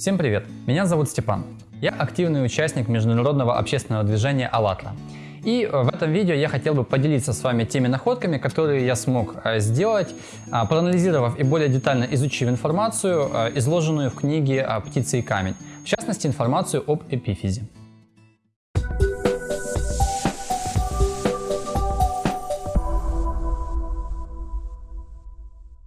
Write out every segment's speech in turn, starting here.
Всем привет! Меня зовут Степан. Я активный участник международного общественного движения «АЛЛАТРА». И в этом видео я хотел бы поделиться с вами теми находками, которые я смог э, сделать, а, проанализировав и более детально изучив информацию, э, изложенную в книге «Птица и камень», в частности информацию об эпифизе.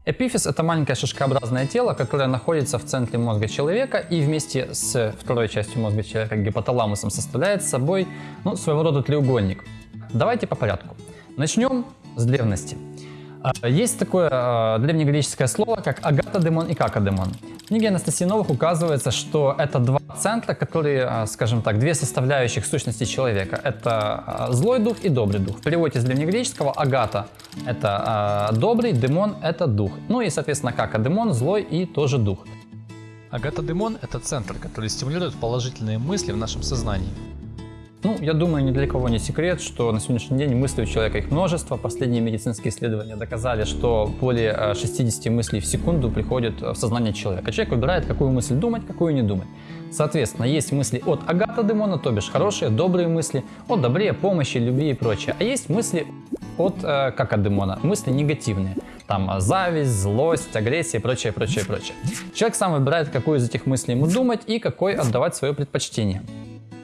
Эпифиз – это маленькое шишкообразное тело, которое находится в центре мозга человека и вместе с второй частью мозга человека, гипоталамусом, составляет собой ну, своего рода треугольник. Давайте по порядку. Начнем с древности. А, есть такое а, древнегреческое слово, как агатодемон и какодемон. В книге Анастасии Новых указывается, что это два центра, которые, а, скажем так, две составляющих сущности человека. Это злой дух и добрый дух. В переводе с древнегреческого агата – это добрый, демон – это дух. Ну и, соответственно, какодемон – злой и тоже дух. Агатодемон – это центр, который стимулирует положительные мысли в нашем сознании. Ну, я думаю, ни для кого не секрет, что на сегодняшний день мыслей у человека их множество. Последние медицинские исследования доказали, что более 60 э, мыслей в секунду приходят в сознание человека. Человек выбирает, какую мысль думать, какую не думать. Соответственно, есть мысли от агата демона, то бишь хорошие, добрые мысли, от добре, помощи, любви и прочее. А есть мысли от э, как от демона, мысли негативные. Там э, зависть, злость, агрессия и прочее, прочее, прочее. Человек сам выбирает, какую из этих мыслей ему думать и какой отдавать свое предпочтение.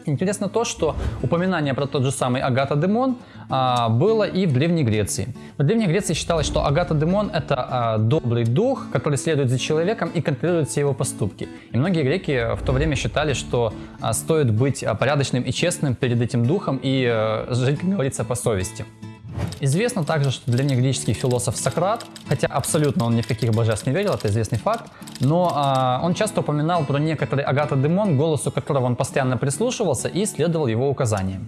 Интересно то, что упоминание про тот же самый Агата Демон а, было и в Древней Греции. В Древней Греции считалось, что Агата Демон это а, добрый дух, который следует за человеком и контролирует все его поступки. И многие греки в то время считали, что а, стоит быть а, порядочным и честным перед этим духом и а, жить, как говорится, по совести. Известно также, что древнегреческий философ Сократ, хотя абсолютно он ни в каких божеств не верил, это известный факт, но а, он часто упоминал про некоторый Агата Демон, голосу которого он постоянно прислушивался и следовал его указаниям.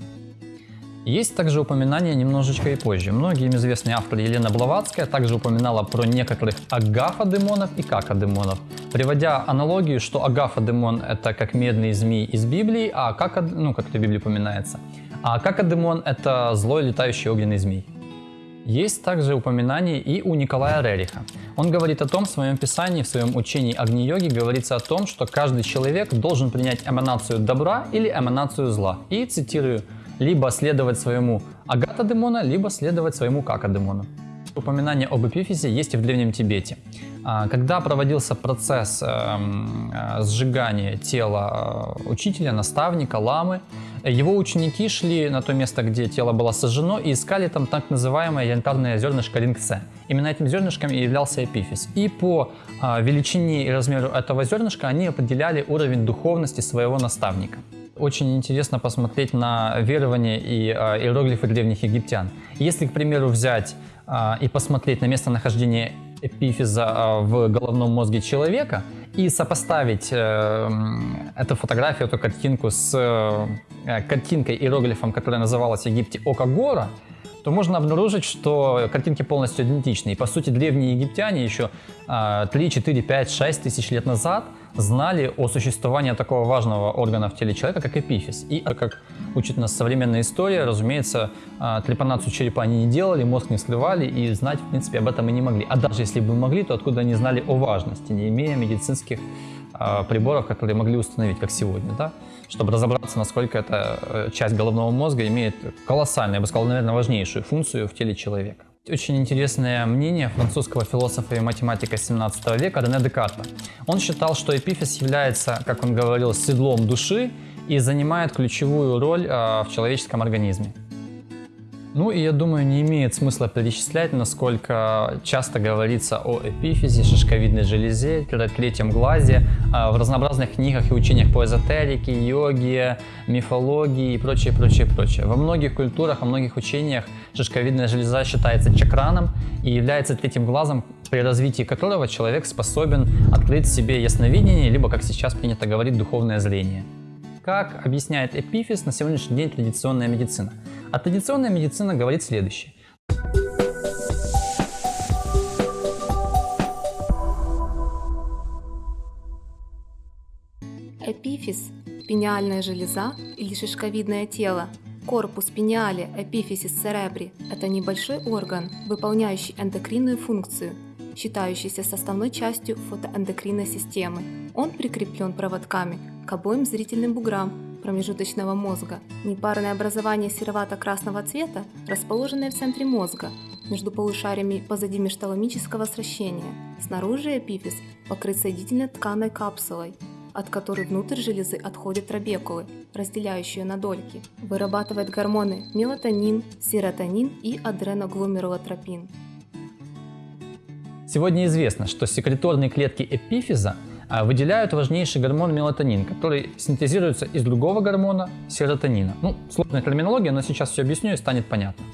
Есть также упоминания немножечко и позже. Многие им известные авторы Елена Блаватская также упоминала про некоторых агафа-демонов и кака-демонов, приводя аналогию, что агафа-демон это как медный змей из Библии, а кака, ну как это в Библии упоминается, а кака-демон это злой летающий огненный змей. Есть также упоминание и у Николая Рериха. Он говорит о том в своем писании, в своем учении Агни-йоги, говорится о том, что каждый человек должен принять эманацию добра или эманацию зла. И цитирую, либо следовать своему агата-демона, либо следовать своему кака-демону. Упоминание об эпифизе есть и в Древнем Тибете. А, когда проводился процесс эм, э, сжигания тела э, учителя, наставника, ламы, его ученики шли на то место, где тело было сожжено, и искали там так называемое янтарное зернышко рингце. Именно этим зернышком и являлся эпифиз. И по а, величине и размеру этого зернышка они определяли уровень духовности своего наставника. Очень интересно посмотреть на верования и а, иероглифы древних египтян. Если, к примеру, взять и посмотреть на местонахождение эпифиза а, в головном мозге человека и сопоставить э, эту фотографию, эту картинку с э, картинкой, иероглифом, которая называлась в Египте Ока Гора, то можно обнаружить, что картинки полностью идентичны. И по сути древние египтяне еще 3, 4, 5, 6 тысяч лет назад знали о существовании такого важного органа в теле человека, как эпифиз. И как учит нас современная история, разумеется, а, трепанацию черепа они не делали, мозг не сливали и знать, в принципе, об этом и не могли. А даже если бы могли, то откуда они знали о важности, не имея медицинских а, приборов, которые могли установить, как сегодня, да? чтобы разобраться, насколько эта э, часть головного мозга имеет колоссальную, я бы сказал, наверное, важнейшую функцию в теле человека. Очень интересное мнение французского философа и математика 17 века Рене Декарта. Он считал, что эпифиз является, как он говорил, седлом души и занимает ключевую роль э, в человеческом организме. Ну и я думаю, не имеет смысла перечислять, насколько часто говорится о эпифизе, шишковидной железе, третьем глазе а, в разнообразных книгах и учениях по эзотерике, йоге, мифологии и прочее, прочее, прочее. Во многих культурах, во многих учениях шишковидная железа считается чакраном и является третьим глазом, при развитии которого человек способен открыть себе ясновидение, либо, как сейчас принято говорить, духовное зрение. Как объясняет эпифиз на сегодняшний день традиционная медицина? А традиционная медицина говорит следующее. Эпифиз – пениальная железа или шишковидное тело. Корпус пениали эпифизис церебри – это небольшой орган, выполняющий эндокринную функцию. считающийся составной частью фотоэндокринной системы. Он прикреплен проводками к обоим зрительным буграм промежуточного мозга. Непарное образование серовато-красного цвета, расположенное в центре мозга, между полушариями позади межталамического сращения. Снаружи эпифиз покрыт соединительной тканой капсулой, от которой внутрь железы отходят трабекулы, разделяющие на дольки. Вырабатывает гормоны мелатонин, серотонин и адреногломерулотропин. Сегодня известно, что секреторные клетки эпифиза выделяют важнейший гормон мелатонин, который синтезируется из другого гормона серотонина. Ну, сложная терминология, но сейчас все объясню и станет понятно.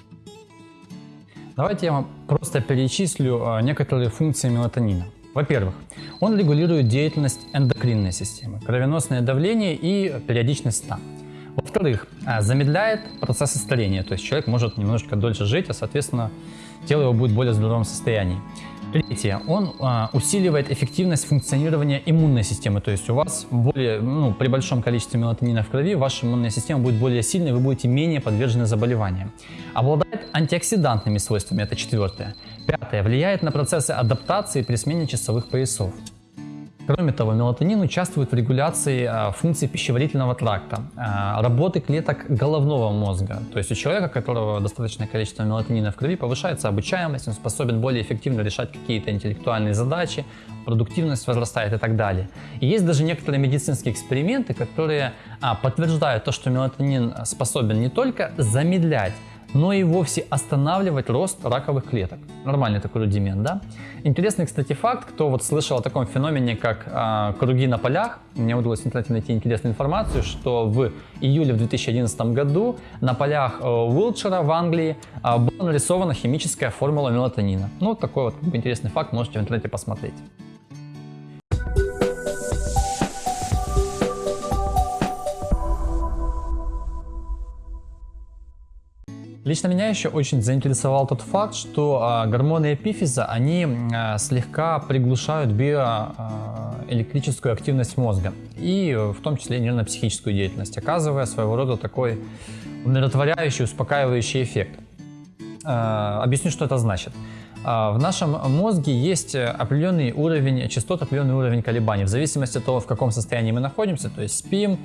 Давайте я вам просто перечислю а, некоторые функции мелатонина. Во-первых, он регулирует деятельность эндокринной системы, кровеносное давление и периодичность сна. Во-вторых, а, замедляет процессы старения, то есть человек может немножко дольше жить, а соответственно тело его будет в более здоровом состоянии. Третье. Он а, усиливает эффективность функционирования иммунной системы. То есть у вас более, ну, при большом количестве мелатонина в крови ваша иммунная система будет более сильной, вы будете менее подвержены заболеваниям. Обладает антиоксидантными свойствами. Это четвертое. Пятое. Влияет на процессы адаптации при смене часовых поясов. Кроме того, мелатонин участвует в регуляции а, функций пищеварительного тракта, а, работы клеток головного мозга. То есть у человека, у которого достаточное количество мелатонина в крови, повышается обучаемость, он способен более эффективно решать какие-то интеллектуальные задачи, продуктивность возрастает и так далее. И есть даже некоторые медицинские эксперименты, которые а, подтверждают то, что мелатонин способен не только замедлять но и вовсе останавливать рост раковых клеток. Нормальный такой рудимент, да? Интересный, кстати, факт, кто вот слышал о таком феномене, как э, круги на полях, мне удалось в интернете найти интересную информацию, что в июле в 2011 году на полях э, Уилтшира в Англии э, была нарисована химическая формула мелатонина. Ну, такой вот интересный факт можете в интернете посмотреть. Лично меня еще очень заинтересовал тот факт, что а, гормоны эпифиза, они а, слегка приглушают биоэлектрическую а, активность мозга и в том числе нервно-психическую деятельность, оказывая своего рода такой умиротворяющий, успокаивающий эффект. Объясню, что это значит. В нашем мозге есть определенный уровень частот, определенный уровень колебаний, в зависимости от того, в каком состоянии мы находимся, то есть спим,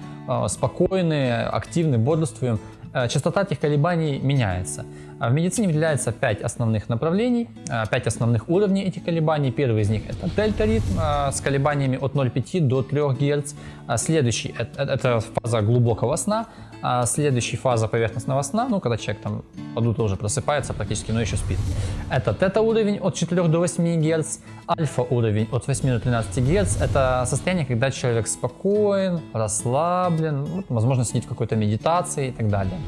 спокойны, активны, бодрствуем, частота этих колебаний меняется. А в медицине выделяется 5 основных направлений, 5 э, основных уровней этих колебаний. Первый из них это дельта-ритм э, с колебаниями от 0,5 до 3 Гц. А следующий это, это фаза глубокого сна. А следующая фаза поверхностного сна, ну когда человек там под утро уже просыпается практически, но еще спит. Это тета-уровень от 4 до 8 Гц, альфа-уровень от 8 до 13 Гц. Это состояние, когда человек спокоен, расслаблен, ну, возможно сидит в какой-то медитации и так далее.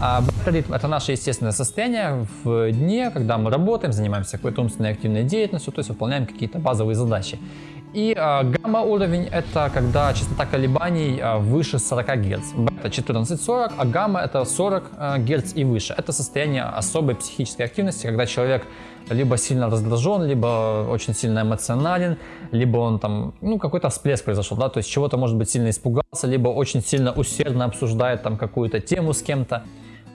А бета-ритм – это наше естественное состояние в дне, когда мы работаем, занимаемся какой-то умственной активной деятельностью, то есть выполняем какие-то базовые задачи. И э, гамма-уровень – это когда частота колебаний э, выше 40 Гц. Бета 14-40, а гамма – это 40 э, Гц и выше. Это состояние особой психической активности, когда человек либо сильно раздражен, либо очень сильно эмоционален, либо он там, ну, какой-то всплеск произошел, да, то есть чего-то, может быть, сильно испугался, либо очень сильно усердно обсуждает там какую-то тему с кем-то.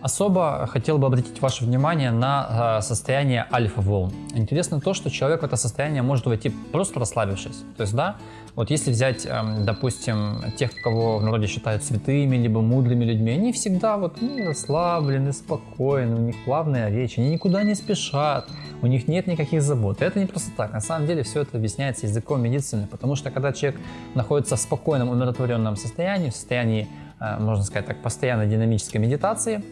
Особо хотел бы обратить ваше внимание на состояние альфа-волн. Интересно то, что человек в это состояние может войти просто расслабившись. То есть, да, вот если взять, эм, допустим, тех, кого в народе считают святыми, либо мудрыми людьми, они всегда вот ну, расслаблены, спокойны, у них плавная речь, они никуда не спешат, у них нет никаких забот. И это не просто так. На самом деле все это объясняется языком медицины, потому что когда человек находится в спокойном, умиротворенном состоянии, в состоянии, можно сказать так, постоянной динамической медитации,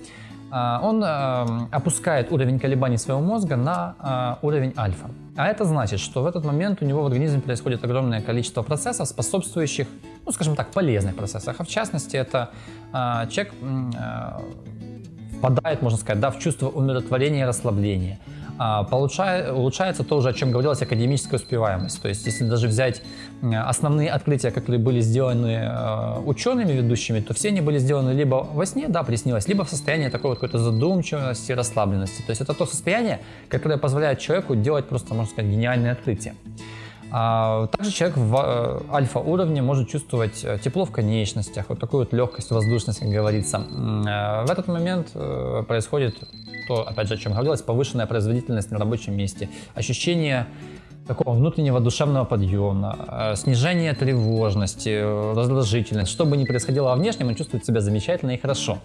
э, он э, опускает уровень колебаний своего мозга на уровень альфа. А это значит, что в этот момент у него в организме происходит огромное количество процессов, способствующих, ну скажем так, полезных процессах. А в частности, это человек впадает, можно сказать, да, в чувство умиротворения и расслабления. А, получает, улучшается то, о чем говорилось, академическая успеваемость. То есть, если даже взять основные открытия, которые были сделаны э, учеными ведущими, то все они были сделаны либо во сне, да, приснилось, либо в состоянии такой вот какой-то задумчивости, расслабленности. То есть, это то состояние, которое позволяет человеку делать просто, можно сказать, гениальные открытия. А также человек в э, альфа-уровне может чувствовать э, тепло в конечностях, вот такую вот легкость, воздушность, как говорится. В этот момент происходит то, опять же, о чем говорилось, повышенная производительность на рабочем месте, ощущение такого внутреннего душевного подъема, э, снижение тревожности, э, раздражительности. Что бы ни происходило во внешнем, он чувствует себя замечательно и хорошо.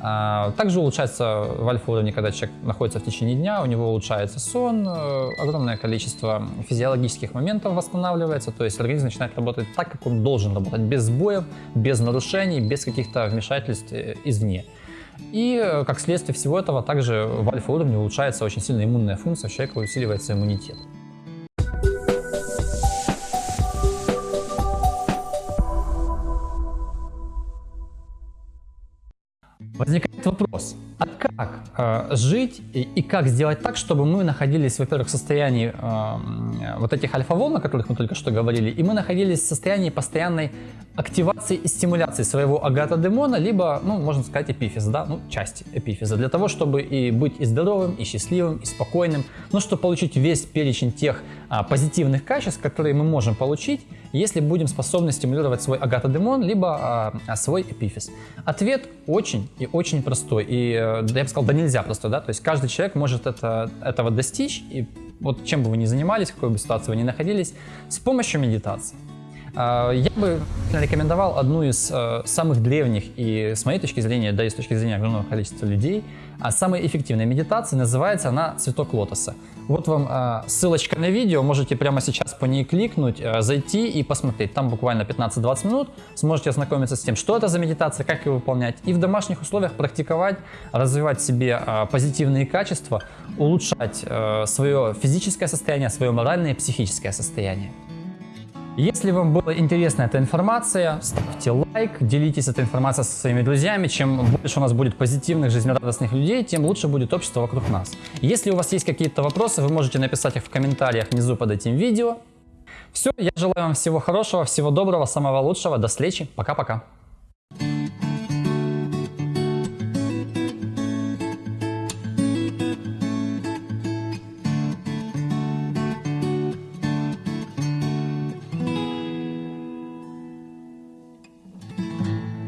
А, Также улучшается в альфа-уровне, когда человек находится в течение дня, у него улучшается сон, э, огромное количество физиологических моментов восстанавливается, то есть организм начинает работать так, как он должен работать, без сбоев, без нарушений, без каких-то вмешательств извне. И как следствие всего этого, также в альфа-уровне улучшается очень сильно иммунная функция человека, усиливается иммунитет. Возникает вопрос, а как э, жить и, и как сделать так, чтобы мы находились, во-первых, в состоянии э, вот этих альфа-волн, о которых мы только что говорили, и мы находились в состоянии постоянной активации и стимуляции своего агатодемона, либо, ну, можно сказать, эпифиза, да, ну, части эпифиза, для того, чтобы и быть и здоровым, и счастливым, и спокойным, ну, чтобы получить весь перечень тех позитивных качеств, которые мы можем получить, если будем способны стимулировать свой агатодемон, либо а, а, свой эпифиз. Ответ очень и очень простой, и, э, я бы сказал, да нельзя простой, да, то есть каждый человек может это, этого достичь, и вот чем бы вы ни занимались, в какой бы ситуации вы ни находились, с помощью медитации. А, Я бы рекомендовал одну из э, самых древних и, с моей точки зрения, да и с точки зрения огромного количества людей, а самой эффективной медитации называется она «Цветок лотоса». Вот вам э, ссылочка на видео, можете прямо сейчас по ней кликнуть, э, зайти и посмотреть. Там буквально 15-20 минут сможете ознакомиться с тем, что это за медитация, как ее выполнять, и в домашних условиях практиковать, развивать в себе позитивные качества, улучшать свое физическое состояние, свое моральное и психическое состояние. Если вам была интересна эта информация, ставьте лайк, делитесь этой информацией со своими друзьями. Чем больше у нас будет позитивных, жизнерадостных людей, тем лучше будет общество вокруг нас. Если у вас есть какие-то вопросы, вы можете написать их в комментариях внизу под этим видео. Все, я желаю вам всего хорошего, всего доброго, самого лучшего. До встречи. Пока-пока.